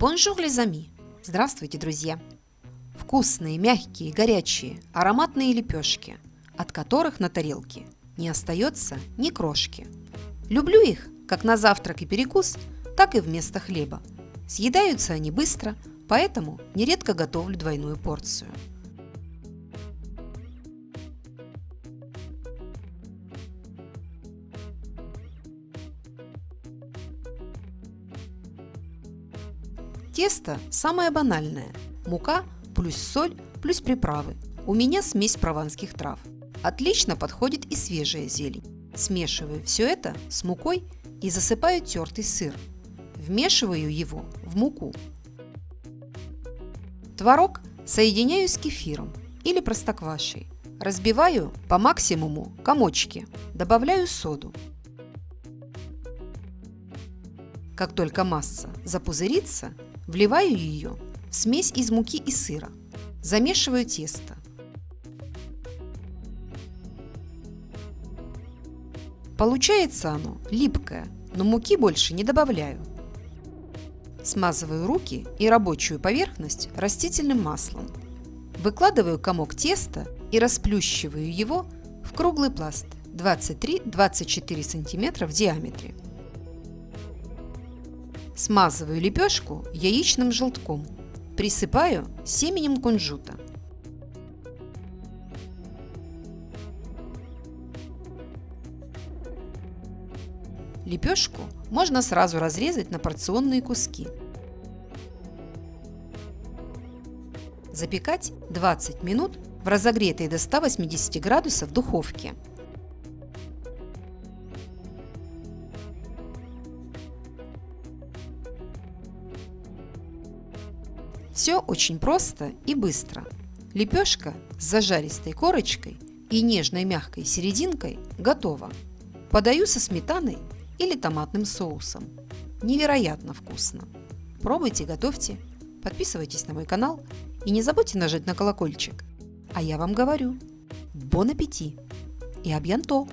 Bonjour les amis! Здравствуйте, друзья! Вкусные, мягкие, горячие, ароматные лепешки, от которых на тарелке не остается ни крошки. Люблю их как на завтрак и перекус, так и вместо хлеба. Съедаются они быстро, поэтому нередко готовлю двойную порцию. Тесто самое банальное. Мука плюс соль плюс приправы. У меня смесь прованских трав. Отлично подходит и свежая зелень. Смешиваю все это с мукой и засыпаю тертый сыр. Вмешиваю его в муку. Творог соединяю с кефиром или простоквашей. Разбиваю по максимуму комочки. Добавляю соду. Как только масса запузырится, Вливаю ее в смесь из муки и сыра. Замешиваю тесто. Получается оно липкое, но муки больше не добавляю. Смазываю руки и рабочую поверхность растительным маслом. Выкладываю комок теста и расплющиваю его в круглый пласт 23-24 см в диаметре. Смазываю лепешку яичным желтком. Присыпаю семенем кунжута. Лепешку можно сразу разрезать на порционные куски. Запекать 20 минут в разогретой до 180 градусов духовке. Все очень просто и быстро. Лепешка с зажаристой корочкой и нежной мягкой серединкой готова. Подаю со сметаной или томатным соусом. Невероятно вкусно. Пробуйте, готовьте, подписывайтесь на мой канал и не забудьте нажать на колокольчик. А я вам говорю, бон аппетит и абьянто!